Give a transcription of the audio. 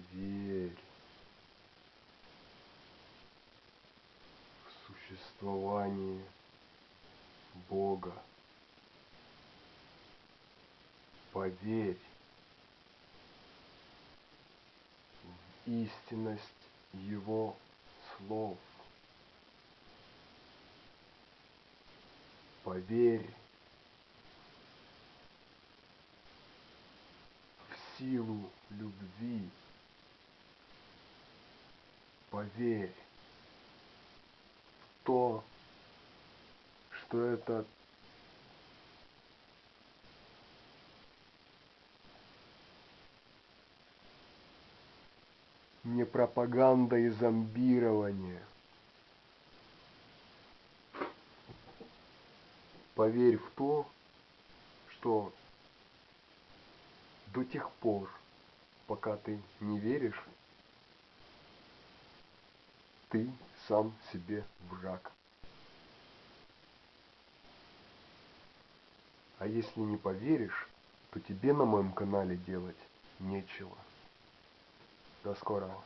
Поверь в существование Бога. Поверь в истинность Его слов. Поверь в силу любви. Поверь в то, что это не пропаганда и зомбирование. Поверь в то, что до тех пор, пока ты не веришь, ты сам себе враг. А если не поверишь, то тебе на моем канале делать нечего. До скорого.